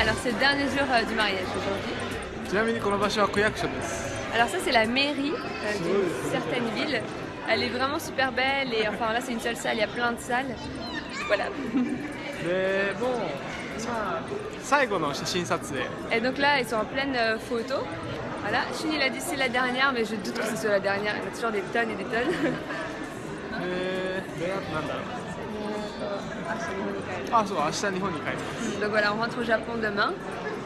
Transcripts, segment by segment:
Alors c'est le dernier jour euh, du mariage aujourd'hui. Alors ça c'est la mairie euh, d'une certaine ville. Elle est vraiment super belle et enfin là c'est une seule salle, il y a plein de salles. Voilà. Mais bon, photo Et donc là ils sont en pleine euh, photo. Voilà, il l'a dit c'est la dernière mais je doute que ce soit la dernière, il y a toujours des tonnes et des tonnes. あそう明日日本に帰るます Donc voilà, ま n rentre au Japon demain.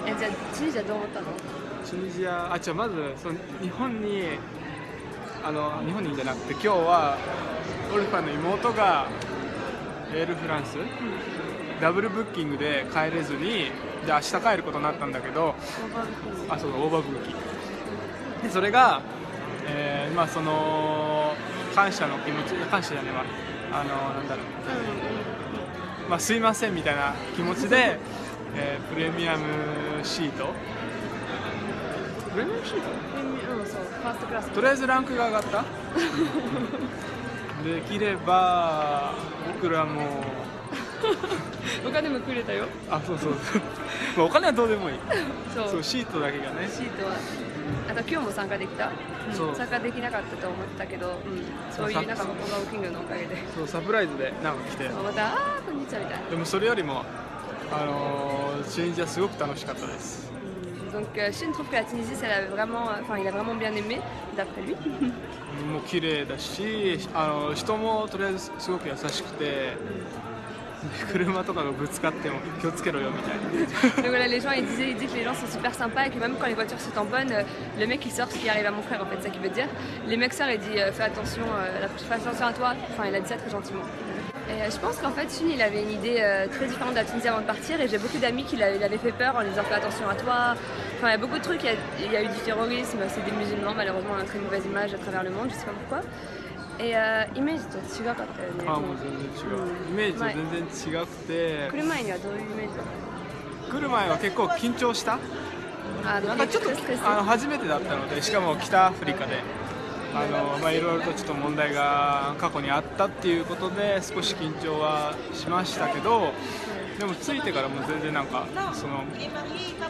Et tu d i チュニジア、あ、じゃあまずその日本にあの日本にじゃなくて今日はオルファの妹がエールフランス、ダブルブッキングで帰れずにで明日帰ることになったんだけどあそうだオーバーブッキングでそれが、えーまあ、その感謝の気持ち感謝じゃねえわあのなんだろう、まあ、すいませんみたいな気持ちで、えー、プレミアムシートプレミアムシートとりあえずランクが上がった できれば僕らもお金 もくれたよあそうそうそう お金はどうでもいいそうシートだけがねシートはあと今日も参加できた、うん、参加できなかったと思ったけど、うん、そういうなんかこのキングのおかげでそうサプライズでなんか来てまたああこんにちはみたいなでもそれよりもあのチェンジはすごく楽しかったです Donc euh, Shin trouve que la Tunisie, a vraiment, enfin, il a vraiment bien aimé, d'après lui. もう綺麗だし、あの人もとりあえずすごく優しくて、Donc voilà, les gens ils disaient, ils disaient que les gens sont super sympas et que même quand les voitures se tamponnent, euh, le mec il sort ce qui arrive à mon frère en fait, c'est ça qu'il veut dire. Les mecs sortent et euh, disent fais attention, euh, fais attention à toi. Enfin, il a dit ça très gentiment. Et je pense qu'en fait, Sunil il avait une idée très différente de la Tunisie avant de partir et j'ai beaucoup d'amis qui l'avaient fait peur en lui disant fais attention à toi. Enfin, il y a beaucoup de trucs, il y a, eu du terrorisme, c'est des musulmans, malheureusement, on a une très mauvaise image à travers le monde, je sais pas pourquoi. いやイメージと違かったよねあもう全然違う、うん、イメージと全然違くて来る前にはどういうイメージだった来る前は結構緊張したあなんかちょっとあの初めてだったのでしかも北アフリカであの、まあ、いろいろとちょっと問題が過去にあったっていうことで少し緊張はしましたけどでも着いてからも全然なんかその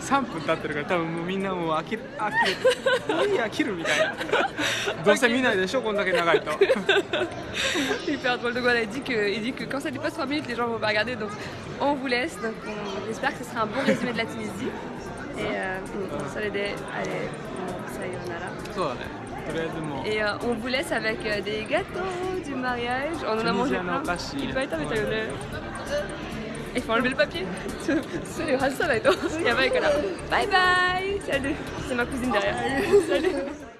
3分経ってるから多分もうみんなもう飽きる飽きるもういい飽きるみたいなどうせ見ないでしょこんだけ長いと Super drôle. Donc voilà, il dit, que, il dit que quand ça dépasse 3 minutes, les gens vont pas regarder. Donc on vous laisse. j'espère que ce sera un bon résumé de la Tunisie. Et euh, ça les allez, ça Et on vous laisse avec des gâteaux du mariage. Oh, on en a mangé plein. Il faut enlever le papier. Salut, Bye bye. Salut. C'est ma cousine derrière. Salut.